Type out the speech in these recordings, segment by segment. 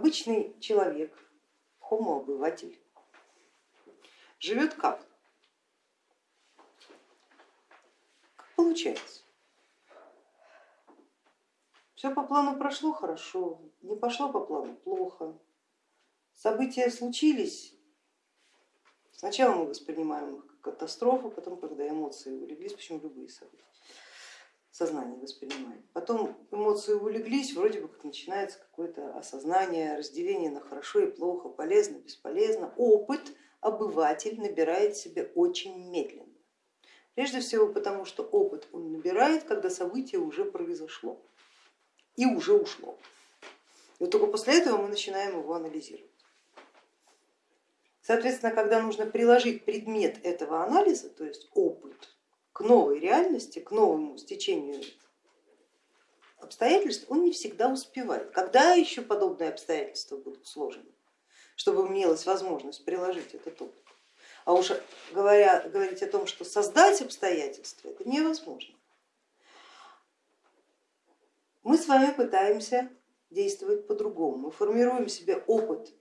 обычный человек, homo-обыватель, живет как? Как получается? Все по плану прошло хорошо, не пошло по плану плохо. События случились, сначала мы воспринимаем их как катастрофу, потом, когда эмоции улеглись, почему любые события, сознание воспринимает. Потом эмоции улеглись, вроде бы как начинается какое-то осознание, разделение на хорошо и плохо, полезно, бесполезно. Опыт обыватель набирает себе очень медленно. Прежде всего потому, что опыт он набирает, когда событие уже произошло и уже ушло. И вот только после этого мы начинаем его анализировать. Соответственно, когда нужно приложить предмет этого анализа, то есть опыт, к новой реальности, к новому стечению обстоятельств, он не всегда успевает. Когда еще подобные обстоятельства будут сложены, чтобы имелась возможность приложить этот опыт? А уж говоря, говорить о том, что создать обстоятельства, это невозможно мы с вами пытаемся действовать по-другому. Мы формируем себе опыт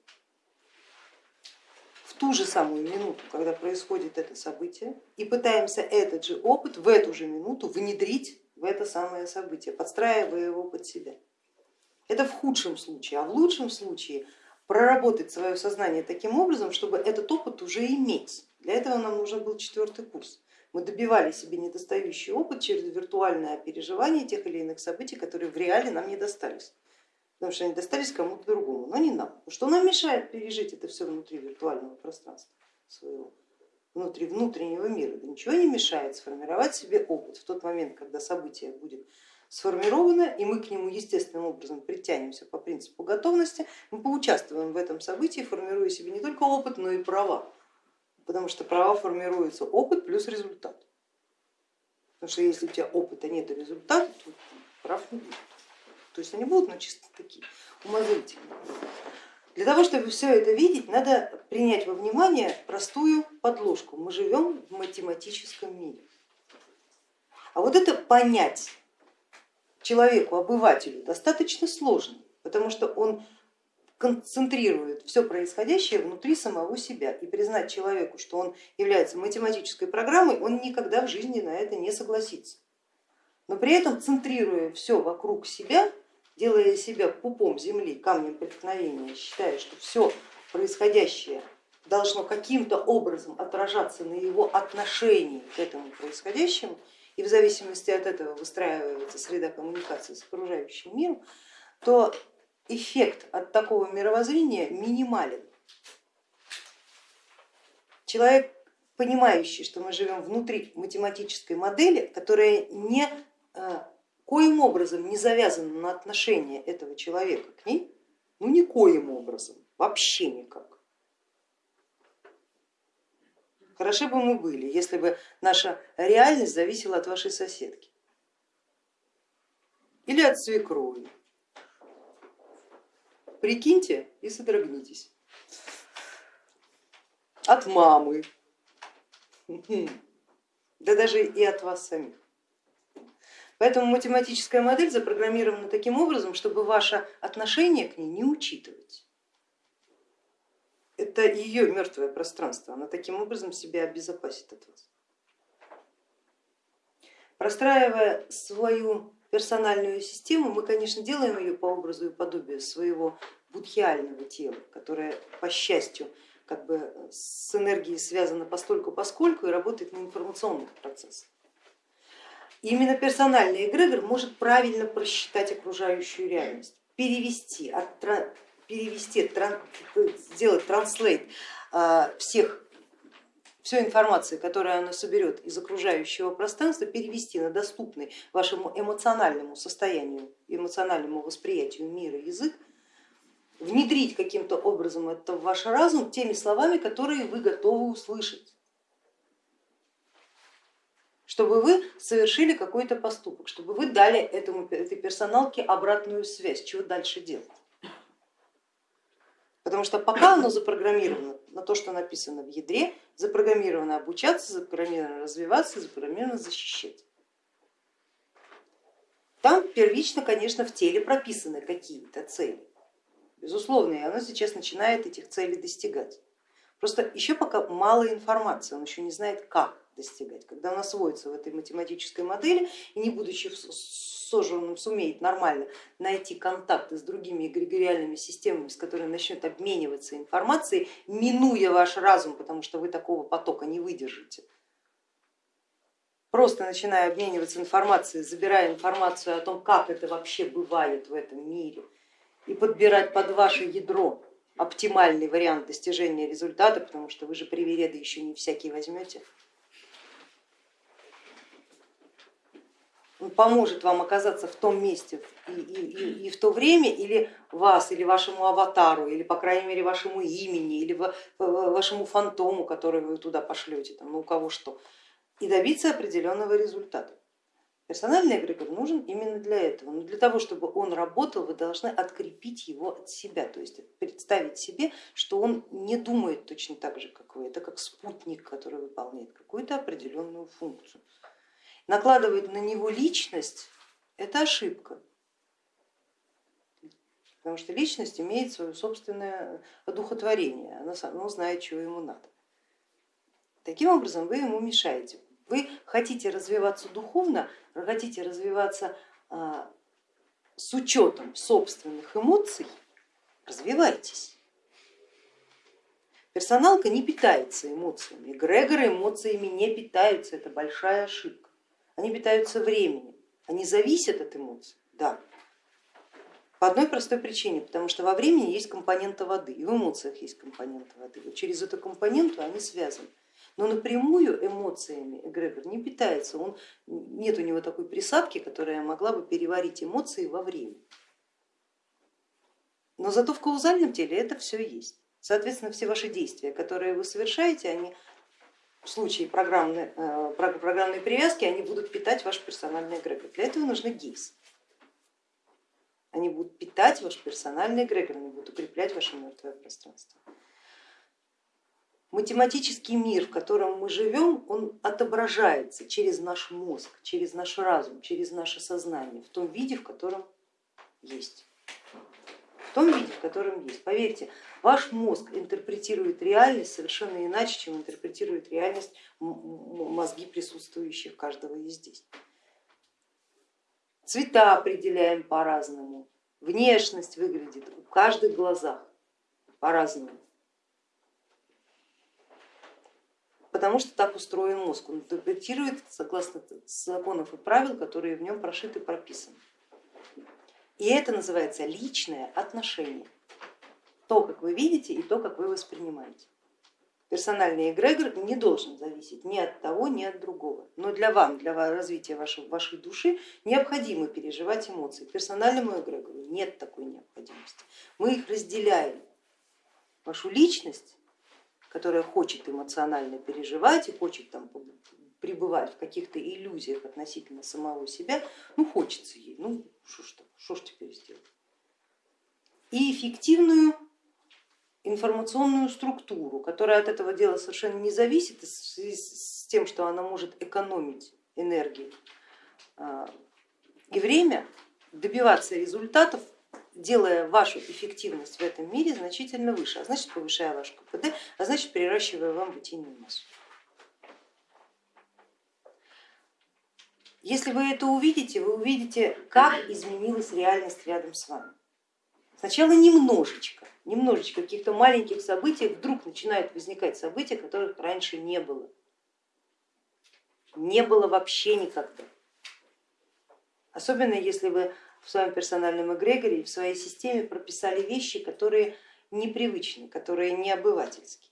ту же самую минуту, когда происходит это событие, и пытаемся этот же опыт в эту же минуту внедрить в это самое событие, подстраивая его под себя. Это в худшем случае, а в лучшем случае проработать свое сознание таким образом, чтобы этот опыт уже иметь. Для этого нам нужен был четвертый курс. Мы добивали себе недостающий опыт через виртуальное переживание тех или иных событий, которые в реале нам не достались. Потому что они достались кому-то другому, но не нам. Что нам мешает пережить это все внутри виртуального пространства своего, внутри внутреннего мира? Да ничего не мешает сформировать себе опыт в тот момент, когда событие будет сформировано, и мы к нему естественным образом притянемся по принципу готовности, мы поучаствуем в этом событии, формируя себе не только опыт, но и права потому что права формируются опыт плюс результат. Потому что если у тебя опыта нет и результата, то прав не будет. То есть они будут, но чисто такие умозрительные. Для того, чтобы все это видеть, надо принять во внимание простую подложку. Мы живем в математическом мире. А вот это понять человеку, обывателю достаточно сложно, потому что он концентрирует все происходящее внутри самого себя и признать человеку, что он является математической программой, он никогда в жизни на это не согласится. Но при этом центрируя все вокруг себя, делая себя пупом земли, камнем преткновения, считая, что все происходящее должно каким-то образом отражаться на его отношении к этому происходящему, и в зависимости от этого выстраивается среда коммуникации с окружающим миром, то эффект от такого мировоззрения минимален. Человек, понимающий, что мы живем внутри математической модели, которая не, коим образом не завязана на отношения этого человека к ней, ну никоим образом, вообще никак. Хороши бы мы были, если бы наша реальность зависела от вашей соседки или от свекрови Прикиньте и содрогнитесь. От мамы, да даже и от вас самих. Поэтому математическая модель запрограммирована таким образом, чтобы ваше отношение к ней не учитывать. Это ее мертвое пространство, она таким образом себя обезопасит от вас. Простраивая свою персональную систему, мы, конечно, делаем ее по образу и подобию своего будхиального тела, которое, по счастью, как бы с энергией связано постольку поскольку и работает на информационных процессах. И именно персональный эгрегор может правильно просчитать окружающую реальность, перевести, перевести сделать транслейт а, всех всю информацию, которую она соберет из окружающего пространства, перевести на доступный вашему эмоциональному состоянию, эмоциональному восприятию мира язык, внедрить каким-то образом это в ваш разум теми словами, которые вы готовы услышать чтобы вы совершили какой-то поступок, чтобы вы дали этому, этой персоналке обратную связь, чего дальше делать. Потому что пока оно запрограммировано на то, что написано в ядре, запрограммировано обучаться, запрограммировано развиваться, запрограммировано защищать. Там первично, конечно, в теле прописаны какие-то цели, безусловно, и оно сейчас начинает этих целей достигать. Просто еще пока мало информации, он еще не знает, как достигать. Когда он освоится в этой математической модели и не будучи сожженным сумеет нормально найти контакты с другими эгрегориальными системами, с которыми начнет обмениваться информацией, минуя ваш разум, потому что вы такого потока не выдержите, просто начиная обмениваться информацией, забирая информацию о том, как это вообще бывает в этом мире и подбирать под ваше ядро оптимальный вариант достижения результата, потому что вы же привереды еще не всякие возьмете. Поможет вам оказаться в том месте и, и, и, и в то время, или вас, или вашему аватару, или по крайней мере вашему имени, или вашему фантому, который вы туда пошлете, там, ну у кого что, и добиться определенного результата. Персональный эгрегор нужен именно для этого, но для того, чтобы он работал, вы должны открепить его от себя, то есть представить себе, что он не думает точно так же, как вы, это как спутник, который выполняет какую-то определенную функцию. Накладывать на него личность это ошибка, потому что личность имеет свое собственное одухотворение, она, она знает, чего ему надо. Таким образом вы ему мешаете. Вы хотите развиваться духовно, хотите развиваться а, с учетом собственных эмоций, развивайтесь. Персоналка не питается эмоциями, эгрегоры эмоциями не питаются, это большая ошибка. Они питаются временем, они зависят от эмоций, да. По одной простой причине, потому что во времени есть компонента воды, и в эмоциях есть компонента воды. Вот через эту компоненту они связаны но напрямую эмоциями эгрегор не питается, он, нет у него такой присадки, которая могла бы переварить эмоции во время. Но зато в каузальном теле это все есть. Соответственно, все ваши действия, которые вы совершаете, они в случае программной, э, программной привязки, они будут питать ваш персональный эгрегор. Для этого нужны ГИС. Они будут питать ваш персональный эгрегор, они будут укреплять ваше мертвое пространство математический мир, в котором мы живем, он отображается через наш мозг, через наш разум, через наше сознание в том виде, в котором есть. Том виде, в котором есть. Поверьте, ваш мозг интерпретирует реальность совершенно иначе, чем интерпретирует реальность мозги присутствующих каждого из здесь. Цвета определяем по-разному, внешность выглядит в каждых глазах по-разному. потому что так устроен мозг, он интерпретирует согласно законов и правил, которые в нем прошиты, прописаны. И это называется личное отношение, то, как вы видите и то, как вы воспринимаете. Персональный эгрегор не должен зависеть ни от того, ни от другого. Но для вам, для развития вашей, вашей души необходимо переживать эмоции. Персональному эгрегору нет такой необходимости. Мы их разделяем. Вашу личность которая хочет эмоционально переживать и хочет там пребывать в каких-то иллюзиях относительно самого себя, ну хочется ей, ну что ж, что ж теперь сделать. И эффективную информационную структуру, которая от этого дела совершенно не зависит, с тем, что она может экономить энергию а, и время, добиваться результатов делая вашу эффективность в этом мире значительно выше, а значит повышая ваш КПД, а значит переращивая вам бытийную массу. Если вы это увидите, вы увидите, как изменилась реальность рядом с вами. Сначала немножечко, немножечко каких-то маленьких событий, вдруг начинают возникать события, которых раньше не было. Не было вообще никогда. Особенно если вы в своем персональном эгрегоре в своей системе прописали вещи, которые непривычны, которые не обывательские.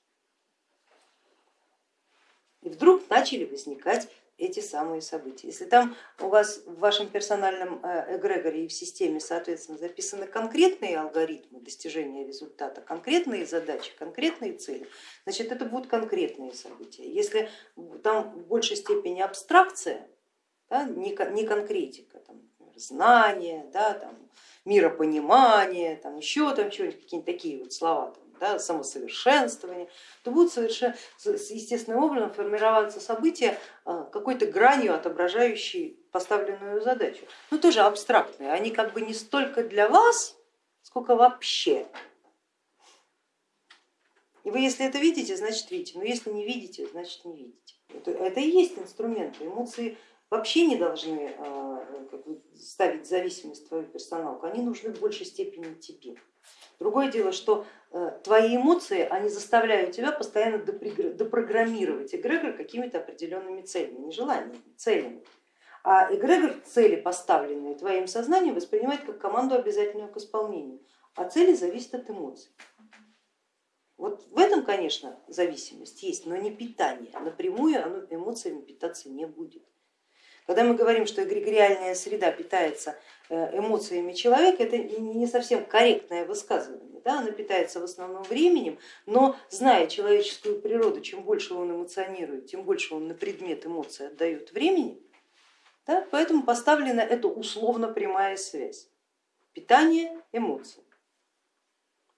И вдруг начали возникать эти самые события. Если там у вас в вашем персональном э, эгрегоре и в системе, соответственно, записаны конкретные алгоритмы достижения результата, конкретные задачи, конкретные цели, значит это будут конкретные события. Если там в большей степени абстракция, да, не конкретика, там, знание, да, там, миропонимание, там, еще там что-нибудь, какие-нибудь такие вот слова, там, да, самосовершенствование, то будут совершенно естественным образом формироваться события а, какой-то гранью, отображающей поставленную задачу. Но тоже абстрактные, они как бы не столько для вас сколько вообще. И вы если это видите, значит видите, но если не видите, значит не видите. Это, это и есть инструменты. Эмоции вообще не должны а, ставить зависимость в твою персоналку, они нужны в большей степени тебе. Другое дело, что э, твои эмоции, они заставляют тебя постоянно допрограммировать эгрегор какими-то определенными целями, не желаниями, целями. А эгрегор цели, поставленные твоим сознанием, воспринимает как команду обязательную к исполнению, а цели зависят от эмоций. Вот в этом, конечно, зависимость есть, но не питание. Напрямую оно эмоциями питаться не будет. Когда мы говорим, что эгрегориальная среда питается э, эмоциями человека, это не совсем корректное высказывание. Да? Она питается в основном временем, но зная человеческую природу, чем больше он эмоционирует, тем больше он на предмет эмоций отдает времени, да? поэтому поставлена эта условно прямая связь. Питание эмоций.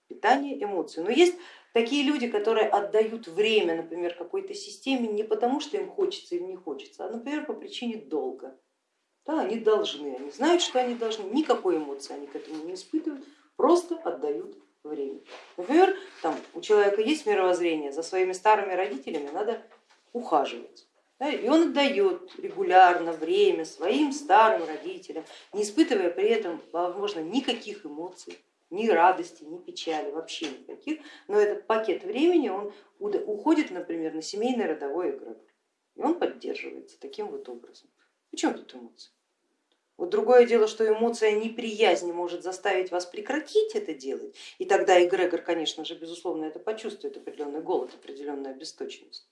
Питание эмоций. Но есть Такие люди, которые отдают время, например, какой-то системе не потому, что им хочется или не хочется, а, например, по причине долга. Да, они должны, они знают, что они должны, никакой эмоции они к этому не испытывают, просто отдают время. Например, там, у человека есть мировоззрение, за своими старыми родителями надо ухаживать. Да, и он отдает регулярно время своим старым родителям, не испытывая при этом, возможно, никаких эмоций ни радости, ни печали, вообще никаких, но этот пакет времени он уходит, например, на семейный родовой эгрегор, и он поддерживается таким вот образом. Почему тут эмоции? Вот другое дело, что эмоция неприязни может заставить вас прекратить это делать, и тогда эгрегор, конечно же, безусловно, это почувствует, определенный голод, определенная обесточенность.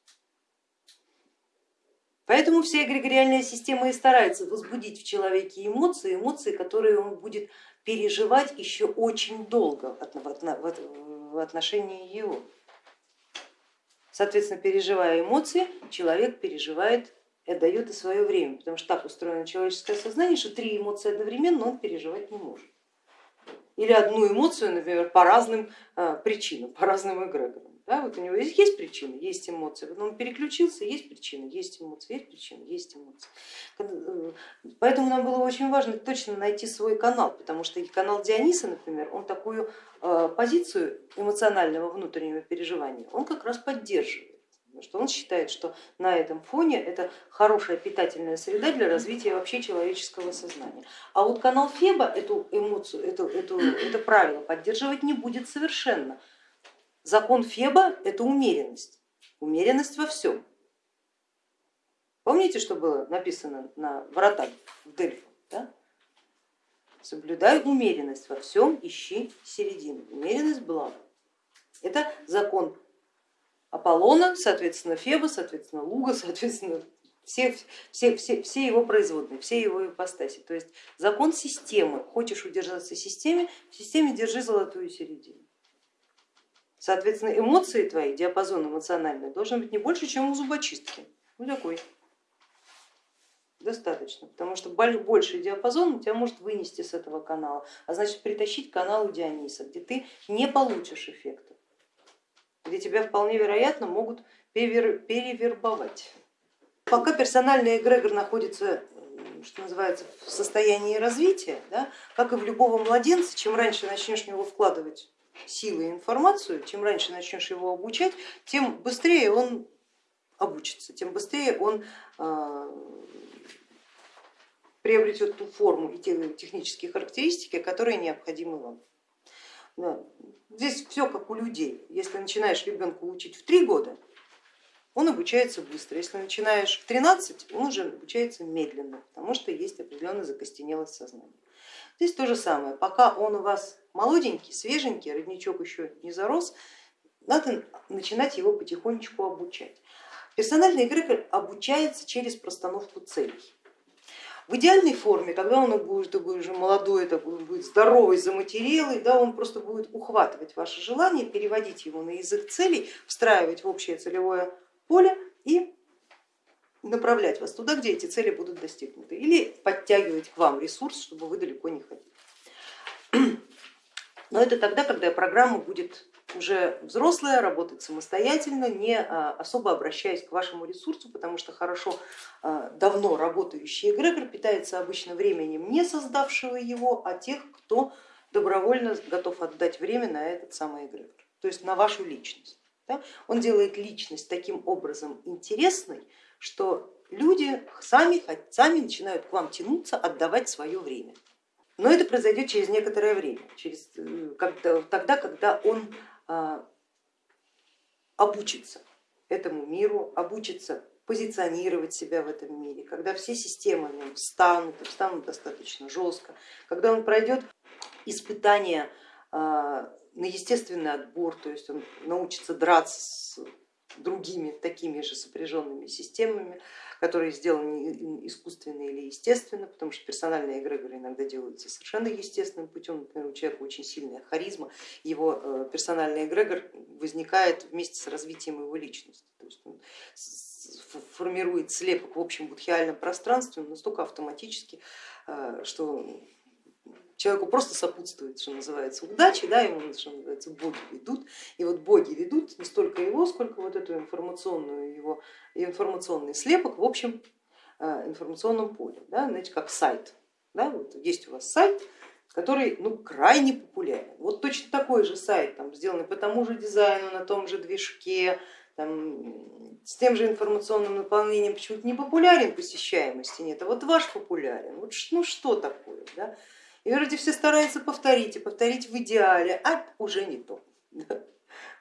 Поэтому вся эгрегориальная система и старается возбудить в человеке эмоции, эмоции, которые он будет переживать еще очень долго в отношении его. Соответственно, переживая эмоции, человек переживает отдает и свое время, потому что так устроено человеческое сознание, что три эмоции одновременно он переживать не может. Или одну эмоцию, например, по разным а, причинам, по разным эгрегорам. Да, вот у него есть, есть причина, есть эмоции, потом он переключился, есть причина, есть эмоции, есть причина, есть эмоции. Э, поэтому нам было очень важно точно найти свой канал, потому что канал Диониса, например, он такую э, позицию эмоционального внутреннего переживания, он как раз поддерживает. Потому что он считает, что на этом фоне это хорошая питательная среда для развития вообще человеческого сознания. А вот канал Феба эту эмоцию, эту, эту, это правило поддерживать не будет совершенно. Закон Феба это умеренность, умеренность во всем. Помните, что было написано на воротах в Дельфах? Да? Соблюдай умеренность во всем, ищи середину. Умеренность блага. Это закон Аполлона, соответственно Феба, соответственно Луга, соответственно все, все, все, все его производные, все его ипостаси. То есть закон системы. Хочешь удержаться в системе, в системе держи золотую середину. Соответственно, эмоции твои, диапазон эмоциональный должен быть не больше, чем у зубочистки. Ну такой. Достаточно, потому что больший диапазон тебя может вынести с этого канала, а значит притащить к каналу Диониса, где ты не получишь эффекта, где тебя вполне вероятно могут перевербовать. Пока персональный эгрегор находится что называется, в состоянии развития, да, как и в любого младенца, чем раньше начнешь в него вкладывать силы и информацию, чем раньше начнешь его обучать, тем быстрее он обучится, тем быстрее он а, приобретет ту форму и те технические характеристики, которые необходимы вам. Здесь все как у людей. Если начинаешь ребенка учить в три года, он обучается быстро. Если начинаешь в 13, он уже обучается медленно, потому что есть определенная закостенелость сознания. Здесь то же самое, пока он у вас молоденький, свеженький, родничок еще не зарос, надо начинать его потихонечку обучать. Персональный эгрегор обучается через простановку целей. В идеальной форме, когда он будет, такой уже молодой, такой, будет здоровый, заматерелый, да, он просто будет ухватывать ваше желание, переводить его на язык целей, встраивать в общее целевое поле и направлять вас туда, где эти цели будут достигнуты, или подтягивать к вам ресурс, чтобы вы далеко не ходили. Но это тогда, когда программа будет уже взрослая, работать самостоятельно, не а, особо обращаясь к вашему ресурсу, потому что хорошо а, давно работающий эгрегор питается обычно временем не создавшего его, а тех, кто добровольно готов отдать время на этот самый эгрегор, то есть на вашу личность. Он делает личность таким образом интересной, что люди сами, сами начинают к вам тянуться, отдавать свое время. Но это произойдет через некоторое время, через, э, когда, тогда, когда он а, обучится этому миру, обучится позиционировать себя в этом мире, когда все системы в нем встанут, встанут достаточно жестко, когда он пройдет испытания а, на естественный отбор, то есть он научится драться другими такими же сопряженными системами, которые сделаны искусственно или естественно, потому что персональные эгрегоры иногда делаются совершенно естественным путем. Например, у человека очень сильная харизма, его э, персональный эгрегор возникает вместе с развитием его личности. То есть он формирует слепок в общем будхиальном пространстве настолько автоматически, э, что человеку просто сопутствует, что называется, удачи, да, ему, что называется, боги ведут. И вот боги ведут не столько его, сколько вот эту информационную его информационный слепок в общем э, информационном поле, да, знаете, как сайт. Да, вот есть у вас сайт, который ну, крайне популярен. Вот точно такой же сайт, там, сделанный по тому же дизайну, на том же движке, там, с тем же информационным наполнением почему-то не популярен, посещаемости нет, а вот ваш популярен. Вот, ну что такое? Да? И вроде все стараются повторить и повторить в идеале, а уже не то.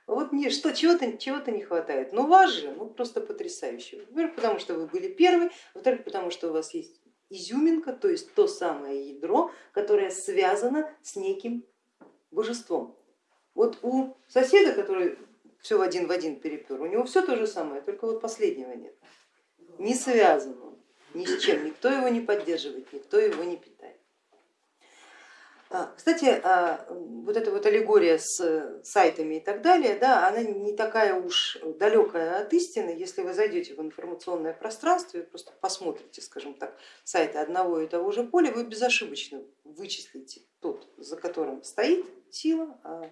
Вот мне что, чего-то чего не хватает. Но вас же ну, просто потрясающе. Во-первых, потому что вы были первый, во-вторых, потому что у вас есть изюминка, то есть то самое ядро, которое связано с неким божеством. Вот у соседа, который все в один в один перепер, у него все то же самое, только вот последнего нет. Не связан он ни с чем, никто его не поддерживает, никто его не питает. А, кстати, а, вот эта вот аллегория с сайтами и так далее, да, она не такая уж далекая от истины, если вы зайдете в информационное пространство и просто посмотрите, скажем так, сайты одного и того же поля, вы безошибочно вычислите тот, за которым стоит сила, а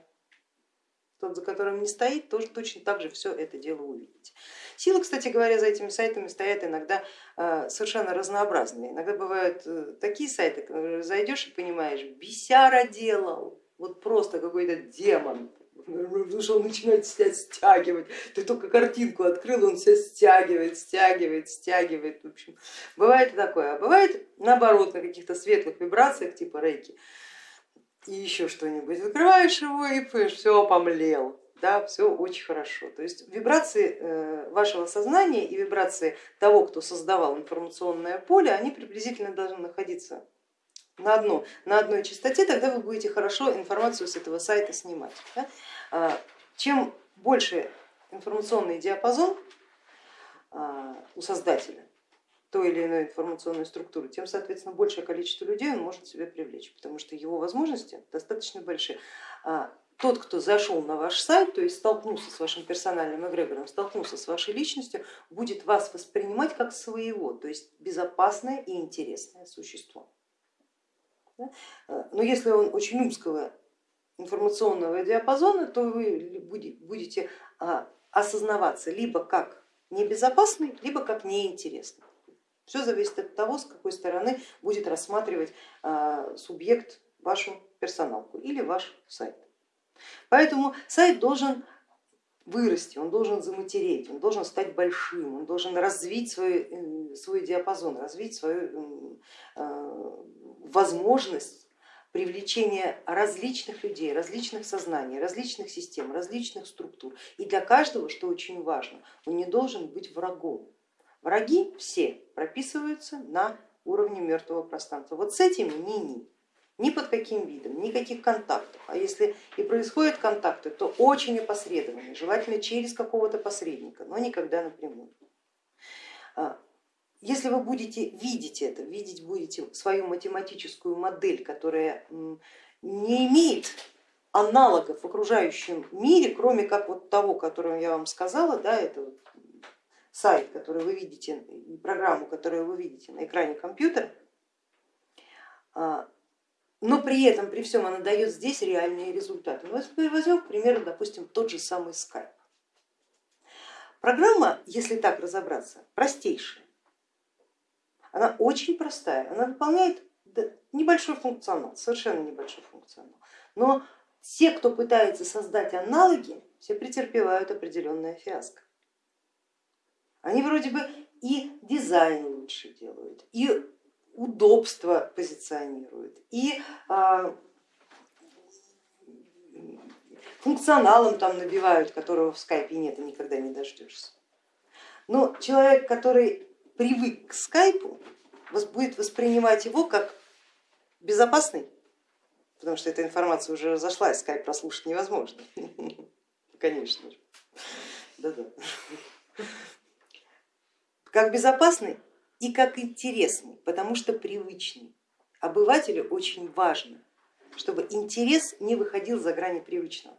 тот, за которым не стоит, тоже точно так же все это дело увидите. Силы, кстати говоря, за этими сайтами стоят иногда э, совершенно разнообразные. Иногда бывают э, такие сайты, которые зайдешь и понимаешь, бесяра делал, вот просто какой-то демон, потому что он начинает себя стягивать. Ты только картинку открыл, он себя стягивает, стягивает, стягивает. В общем, бывает такое. А бывает наоборот на каких-то светлых вибрациях типа рейки и еще что-нибудь. Открываешь его и все, помлел да, все очень хорошо. То есть вибрации э, вашего сознания и вибрации того, кто создавал информационное поле, они приблизительно должны находиться на, одно, на одной частоте, тогда вы будете хорошо информацию с этого сайта снимать. Да? А, чем больше информационный диапазон а, у создателя той или иной информационной структуры, тем, соответственно, большее количество людей он может себе привлечь, потому что его возможности достаточно большие. А, тот, кто зашел на ваш сайт, то есть столкнулся с вашим персональным эгрегором, столкнулся с вашей личностью, будет вас воспринимать как своего, то есть безопасное и интересное существо. Но если он очень узкого информационного диапазона, то вы будете а, осознаваться либо как небезопасный, либо как неинтересный. Все зависит от того, с какой стороны будет рассматривать а, субъект вашу персоналку или ваш сайт. Поэтому сайт должен вырасти, он должен заматереть, он должен стать большим, он должен развить свой, э, свой диапазон, развить свою э, возможность привлечения различных людей, различных сознаний, различных систем, различных структур. И для каждого, что очень важно, он не должен быть врагом. Враги все прописываются на уровне мертвого пространства. Вот с этими ни-ни ни под каким видом, никаких контактов. А если и происходят контакты, то очень опосредованные, желательно через какого-то посредника, но никогда напрямую. А, если вы будете видеть это, видеть будете свою математическую модель, которая не имеет аналогов в окружающем мире, кроме как вот того, которого я вам сказала, да, это вот сайт, который вы видите, программу, которую вы видите на экране компьютера, а, но при этом, при всем она дает здесь реальные результаты. Ну, возьмем, к примеру, допустим, тот же самый Skype. Программа, если так разобраться, простейшая. Она очень простая, она выполняет небольшой функционал, совершенно небольшой функционал. Но все, кто пытается создать аналоги, все претерпевают определенное фиаско. Они вроде бы и дизайн лучше делают, и удобство позиционируют, и а, функционалом там набивают, которого в скайпе нет и никогда не дождешься. Но человек, который привык к скайпу, будет воспринимать его как безопасный, потому что эта информация уже разошлась, скайп прослушать невозможно, конечно же. Да -да. Как безопасный и как интересный, потому что привычный. Обывателю очень важно, чтобы интерес не выходил за грани привычного.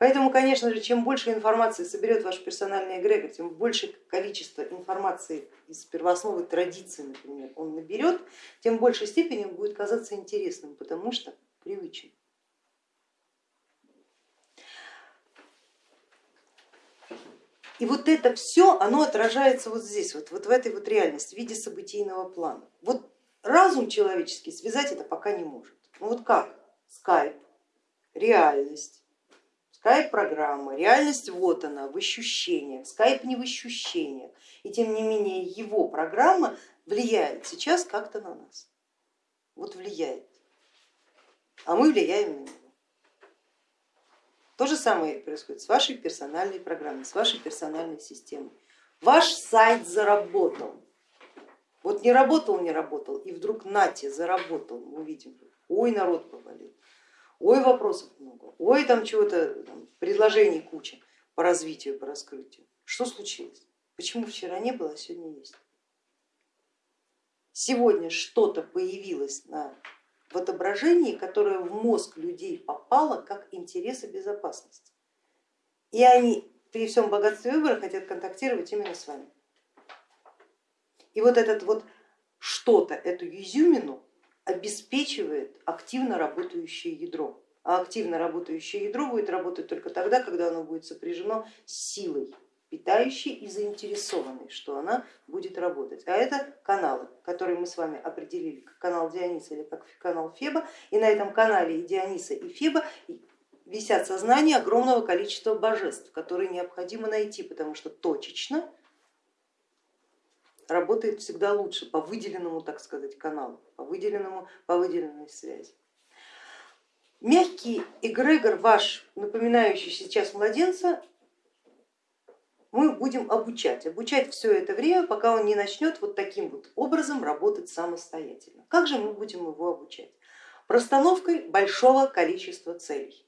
Поэтому, конечно же, чем больше информации соберет ваш персональный эгрегор, тем больше количество информации из первоосновы традиции, например, он наберет, тем в большей степени он будет казаться интересным, потому что привычен. И вот это все, оно отражается вот здесь, вот, вот в этой вот реальности, в виде событийного плана. Вот разум человеческий связать это пока не может. Ну вот как? Скайп, реальность, скайп-программа, реальность вот она, в ощущениях, скайп не в ощущениях. И тем не менее его программа влияет сейчас как-то на нас. Вот влияет. А мы влияем на него. То же самое происходит с вашей персональной программой, с вашей персональной системой. Ваш сайт заработал. Вот не работал, не работал, и вдруг нате, заработал, мы видим, ой, народ повалил ой, вопросов много, ой, там чего-то, предложений куча по развитию, по раскрытию. Что случилось? Почему вчера не было, а сегодня есть? Сегодня что-то появилось на, в отображении, которое в мозг людей попало как интерес и безопасность. И они при всем богатстве выбора хотят контактировать именно с вами. И вот этот вот что-то, эту изюмину обеспечивает активно работающее ядро. А активно работающее ядро будет работать только тогда, когда оно будет сопряжено с силой, питающей и заинтересованной, что она будет работать. А это каналы, которые мы с вами определили, как канал Диониса или как канал Феба. И на этом канале и Диониса, и Феба висят сознания огромного количества божеств, которые необходимо найти, потому что точечно работает всегда лучше по выделенному, так сказать, каналу, по выделенному, по выделенной связи. Мягкий эгрегор ваш, напоминающий сейчас младенца, мы будем обучать, обучать все это время, пока он не начнет вот таким вот образом работать самостоятельно. Как же мы будем его обучать? Простановкой большого количества целей.